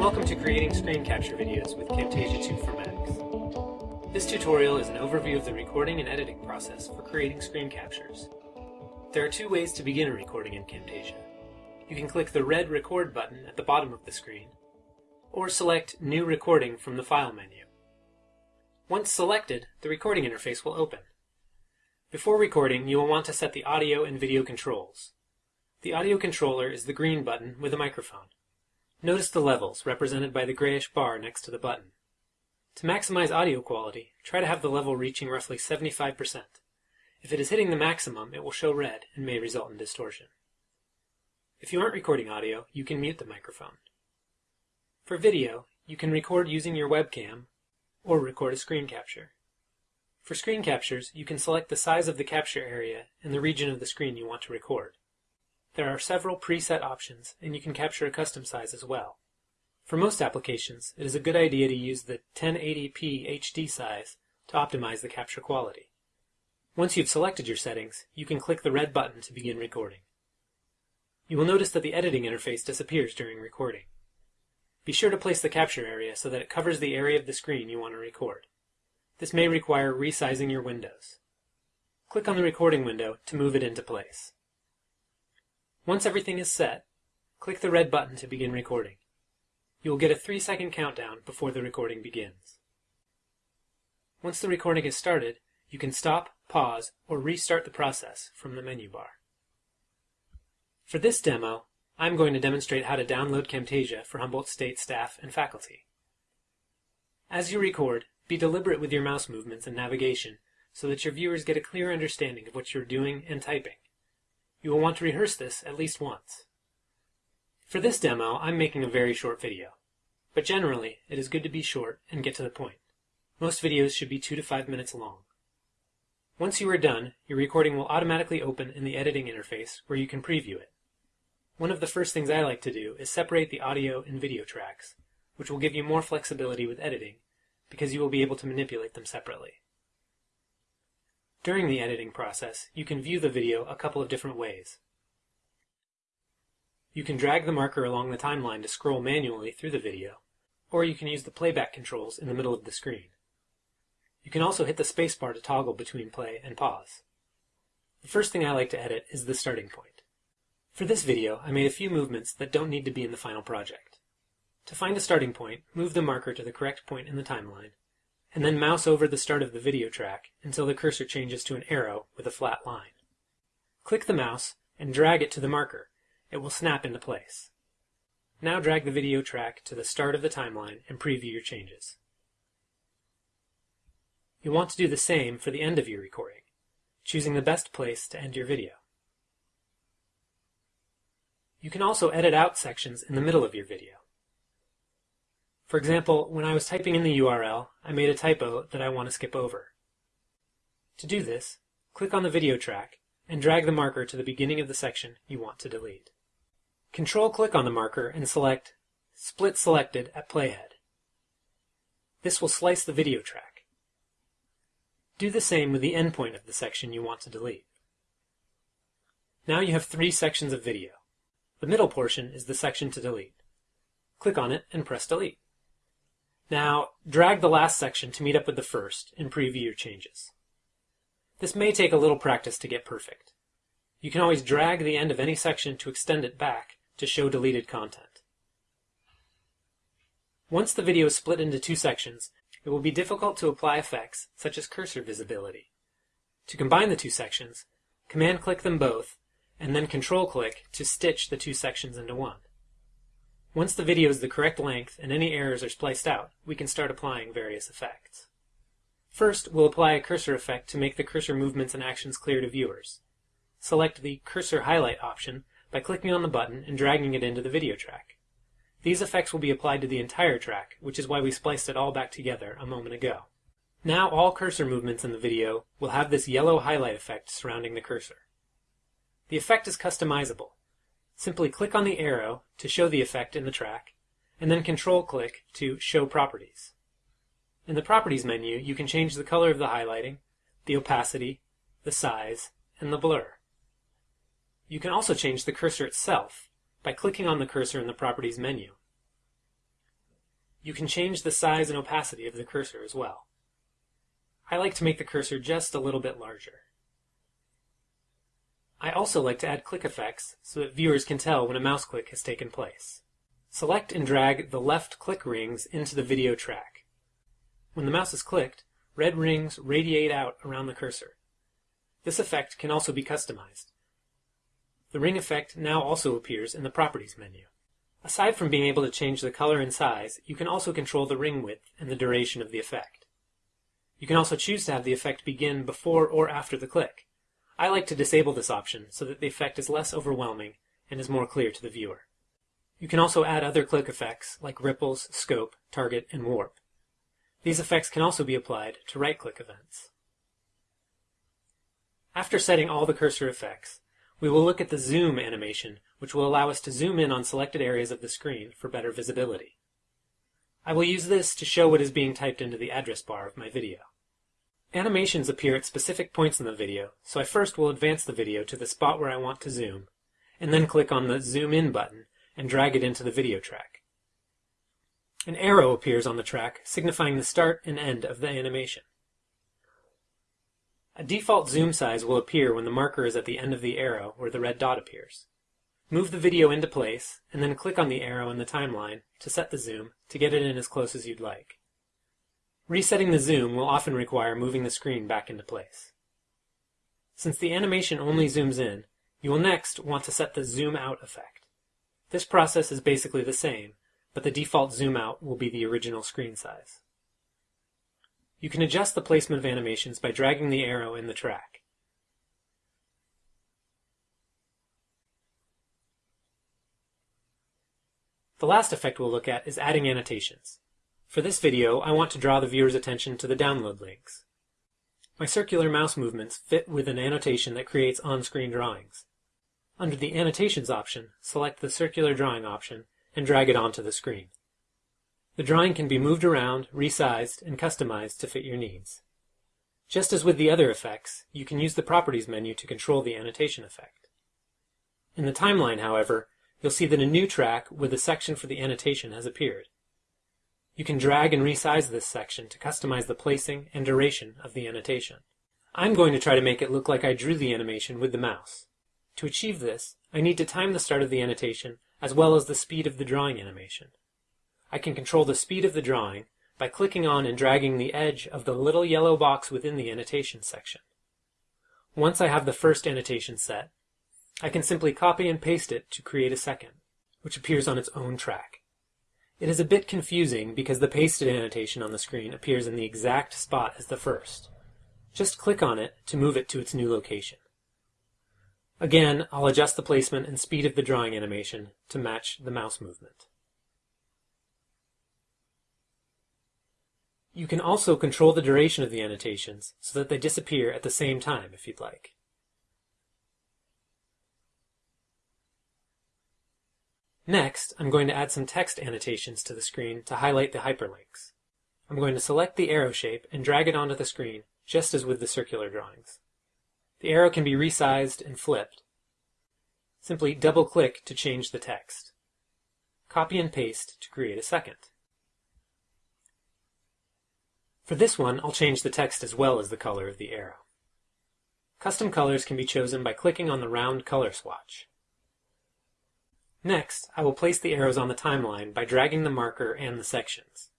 welcome to creating screen capture videos with Camtasia 2 for Macs. This tutorial is an overview of the recording and editing process for creating screen captures. There are two ways to begin a recording in Camtasia. You can click the red Record button at the bottom of the screen, or select New Recording from the File menu. Once selected, the recording interface will open. Before recording, you will want to set the audio and video controls. The audio controller is the green button with a microphone. Notice the levels, represented by the grayish bar next to the button. To maximize audio quality, try to have the level reaching roughly 75%. If it is hitting the maximum, it will show red and may result in distortion. If you aren't recording audio, you can mute the microphone. For video, you can record using your webcam or record a screen capture. For screen captures, you can select the size of the capture area and the region of the screen you want to record. There are several preset options, and you can capture a custom size as well. For most applications, it is a good idea to use the 1080p HD size to optimize the capture quality. Once you've selected your settings, you can click the red button to begin recording. You will notice that the editing interface disappears during recording. Be sure to place the capture area so that it covers the area of the screen you want to record. This may require resizing your windows. Click on the recording window to move it into place. Once everything is set, click the red button to begin recording. You will get a 3 second countdown before the recording begins. Once the recording is started, you can stop, pause, or restart the process from the menu bar. For this demo, I'm going to demonstrate how to download Camtasia for Humboldt State staff and faculty. As you record, be deliberate with your mouse movements and navigation so that your viewers get a clear understanding of what you're doing and typing. You will want to rehearse this at least once. For this demo, I'm making a very short video. But generally, it is good to be short and get to the point. Most videos should be 2 to 5 minutes long. Once you are done, your recording will automatically open in the editing interface where you can preview it. One of the first things I like to do is separate the audio and video tracks, which will give you more flexibility with editing because you will be able to manipulate them separately. During the editing process, you can view the video a couple of different ways. You can drag the marker along the timeline to scroll manually through the video, or you can use the playback controls in the middle of the screen. You can also hit the spacebar to toggle between play and pause. The first thing I like to edit is the starting point. For this video, I made a few movements that don't need to be in the final project. To find a starting point, move the marker to the correct point in the timeline, and then mouse over the start of the video track until the cursor changes to an arrow with a flat line. Click the mouse and drag it to the marker. It will snap into place. Now drag the video track to the start of the timeline and preview your changes. You'll want to do the same for the end of your recording, choosing the best place to end your video. You can also edit out sections in the middle of your video. For example, when I was typing in the URL, I made a typo that I want to skip over. To do this, click on the video track and drag the marker to the beginning of the section you want to delete. Control-click on the marker and select Split Selected at Playhead. This will slice the video track. Do the same with the endpoint of the section you want to delete. Now you have three sections of video. The middle portion is the section to delete. Click on it and press Delete. Now, drag the last section to meet up with the first and preview your changes. This may take a little practice to get perfect. You can always drag the end of any section to extend it back to show deleted content. Once the video is split into two sections, it will be difficult to apply effects such as cursor visibility. To combine the two sections, command-click them both, and then control-click to stitch the two sections into one. Once the video is the correct length and any errors are spliced out, we can start applying various effects. First, we'll apply a cursor effect to make the cursor movements and actions clear to viewers. Select the Cursor Highlight option by clicking on the button and dragging it into the video track. These effects will be applied to the entire track, which is why we spliced it all back together a moment ago. Now all cursor movements in the video will have this yellow highlight effect surrounding the cursor. The effect is customizable, Simply click on the arrow to show the effect in the track, and then control-click to Show Properties. In the Properties menu, you can change the color of the highlighting, the opacity, the size, and the blur. You can also change the cursor itself by clicking on the cursor in the Properties menu. You can change the size and opacity of the cursor as well. I like to make the cursor just a little bit larger. I also like to add click effects so that viewers can tell when a mouse click has taken place. Select and drag the left click rings into the video track. When the mouse is clicked, red rings radiate out around the cursor. This effect can also be customized. The ring effect now also appears in the Properties menu. Aside from being able to change the color and size, you can also control the ring width and the duration of the effect. You can also choose to have the effect begin before or after the click. I like to disable this option so that the effect is less overwhelming and is more clear to the viewer. You can also add other click effects like ripples, scope, target, and warp. These effects can also be applied to right-click events. After setting all the cursor effects, we will look at the zoom animation, which will allow us to zoom in on selected areas of the screen for better visibility. I will use this to show what is being typed into the address bar of my video. Animations appear at specific points in the video, so I first will advance the video to the spot where I want to zoom, and then click on the Zoom In button and drag it into the video track. An arrow appears on the track, signifying the start and end of the animation. A default zoom size will appear when the marker is at the end of the arrow where the red dot appears. Move the video into place, and then click on the arrow in the timeline to set the zoom to get it in as close as you'd like. Resetting the zoom will often require moving the screen back into place. Since the animation only zooms in, you will next want to set the zoom out effect. This process is basically the same, but the default zoom out will be the original screen size. You can adjust the placement of animations by dragging the arrow in the track. The last effect we'll look at is adding annotations. For this video, I want to draw the viewer's attention to the download links. My circular mouse movements fit with an annotation that creates on-screen drawings. Under the Annotations option, select the Circular Drawing option and drag it onto the screen. The drawing can be moved around, resized, and customized to fit your needs. Just as with the other effects, you can use the Properties menu to control the annotation effect. In the timeline, however, you'll see that a new track with a section for the annotation has appeared. You can drag and resize this section to customize the placing and duration of the annotation. I'm going to try to make it look like I drew the animation with the mouse. To achieve this, I need to time the start of the annotation as well as the speed of the drawing animation. I can control the speed of the drawing by clicking on and dragging the edge of the little yellow box within the annotation section. Once I have the first annotation set, I can simply copy and paste it to create a second, which appears on its own track. It is a bit confusing because the pasted annotation on the screen appears in the exact spot as the first. Just click on it to move it to its new location. Again, I'll adjust the placement and speed of the drawing animation to match the mouse movement. You can also control the duration of the annotations so that they disappear at the same time if you'd like. Next, I'm going to add some text annotations to the screen to highlight the hyperlinks. I'm going to select the arrow shape and drag it onto the screen, just as with the circular drawings. The arrow can be resized and flipped. Simply double-click to change the text. Copy and paste to create a second. For this one, I'll change the text as well as the color of the arrow. Custom colors can be chosen by clicking on the round color swatch. Next, I will place the arrows on the timeline by dragging the marker and the sections.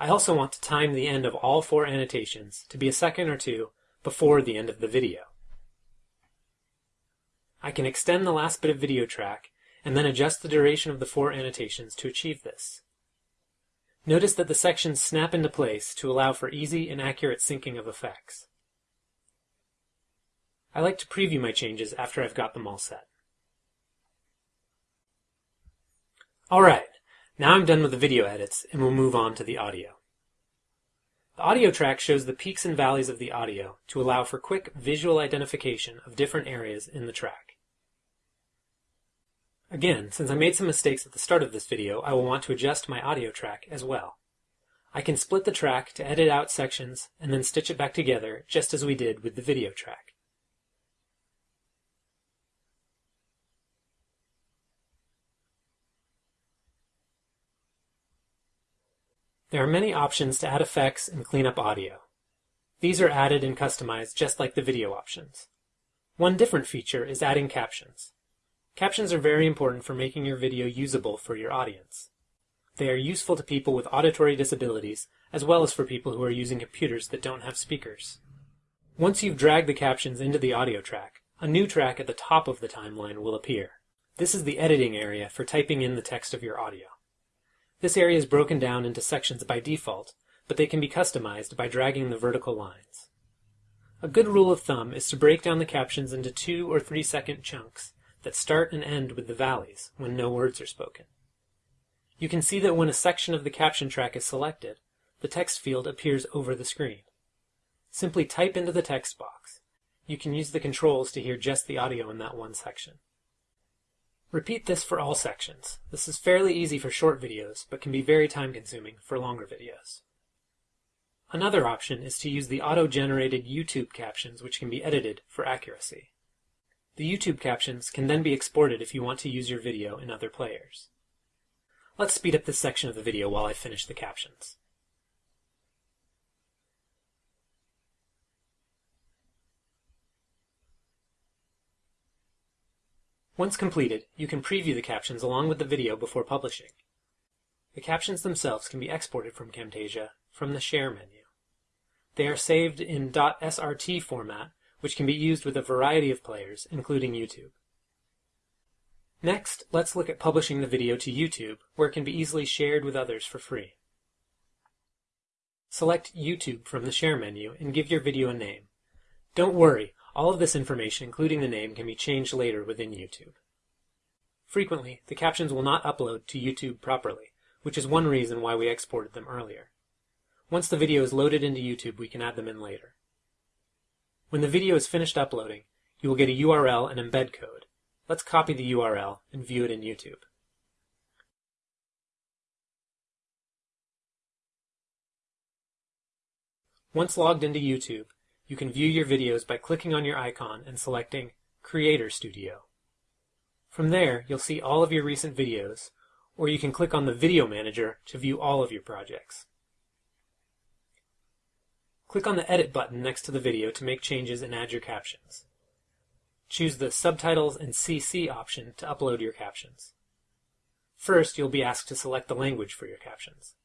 I also want to time the end of all four annotations to be a second or two before the end of the video. I can extend the last bit of video track and then adjust the duration of the four annotations to achieve this. Notice that the sections snap into place to allow for easy and accurate syncing of effects. I like to preview my changes after I've got them all set. Alright, now I'm done with the video edits and we'll move on to the audio. The audio track shows the peaks and valleys of the audio to allow for quick visual identification of different areas in the track. Again, since I made some mistakes at the start of this video, I will want to adjust my audio track as well. I can split the track to edit out sections and then stitch it back together just as we did with the video track. There are many options to add effects and clean up audio. These are added and customized just like the video options. One different feature is adding captions. Captions are very important for making your video usable for your audience. They are useful to people with auditory disabilities, as well as for people who are using computers that don't have speakers. Once you've dragged the captions into the audio track, a new track at the top of the timeline will appear. This is the editing area for typing in the text of your audio. This area is broken down into sections by default, but they can be customized by dragging the vertical lines. A good rule of thumb is to break down the captions into two or three second chunks that start and end with the valleys when no words are spoken. You can see that when a section of the caption track is selected, the text field appears over the screen. Simply type into the text box. You can use the controls to hear just the audio in that one section. Repeat this for all sections. This is fairly easy for short videos, but can be very time consuming for longer videos. Another option is to use the auto-generated YouTube captions which can be edited for accuracy. The YouTube captions can then be exported if you want to use your video in other players. Let's speed up this section of the video while I finish the captions. Once completed, you can preview the captions along with the video before publishing. The captions themselves can be exported from Camtasia from the Share menu. They are saved in .srt format, which can be used with a variety of players, including YouTube. Next, let's look at publishing the video to YouTube, where it can be easily shared with others for free. Select YouTube from the Share menu and give your video a name. Don't worry, all of this information, including the name, can be changed later within YouTube. Frequently, the captions will not upload to YouTube properly, which is one reason why we exported them earlier. Once the video is loaded into YouTube, we can add them in later. When the video is finished uploading, you will get a URL and embed code. Let's copy the URL and view it in YouTube. Once logged into YouTube, you can view your videos by clicking on your icon and selecting Creator Studio. From there, you'll see all of your recent videos, or you can click on the Video Manager to view all of your projects. Click on the Edit button next to the video to make changes and add your captions. Choose the Subtitles and CC option to upload your captions. First, you'll be asked to select the language for your captions.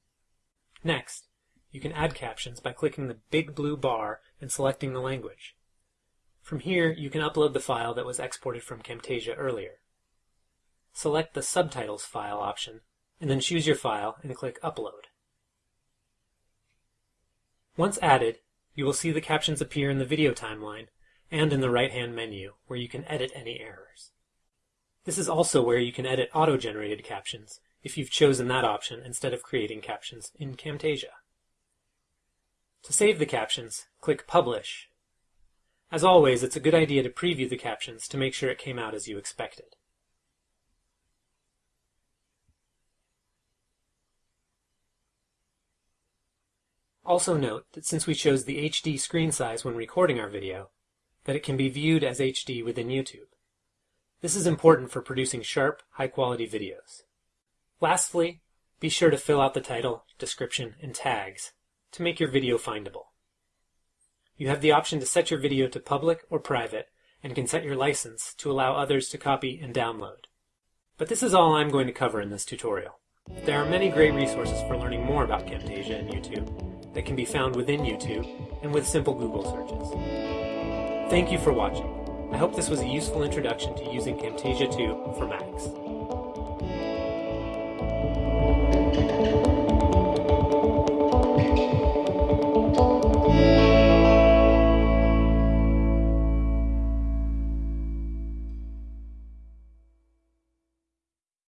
Next, you can add captions by clicking the big blue bar and selecting the language. From here, you can upload the file that was exported from Camtasia earlier. Select the Subtitles file option, and then choose your file and click Upload. Once added, you will see the captions appear in the video timeline and in the right-hand menu, where you can edit any errors. This is also where you can edit auto-generated captions, if you've chosen that option instead of creating captions in Camtasia. To save the captions, click Publish. As always, it's a good idea to preview the captions to make sure it came out as you expected. Also note that since we chose the HD screen size when recording our video, that it can be viewed as HD within YouTube. This is important for producing sharp, high-quality videos. Lastly, be sure to fill out the title, description, and tags to make your video findable. You have the option to set your video to public or private and can set your license to allow others to copy and download. But this is all I'm going to cover in this tutorial. There are many great resources for learning more about Camtasia and YouTube that can be found within YouTube and with simple Google searches. Thank you for watching. I hope this was a useful introduction to using Camtasia 2 for Macs.